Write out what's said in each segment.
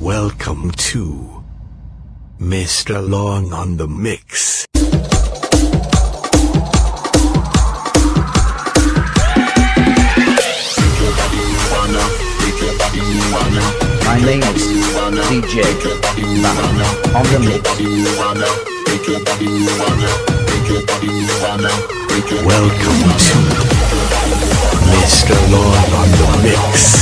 Welcome to Mr. Long on the Mix. My name is DJ on the mix. Welcome to Mr. Long on the Mix.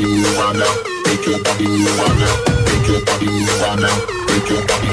body move right now. Make your body move right now. Make your body move right now. Make your body